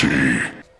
reality.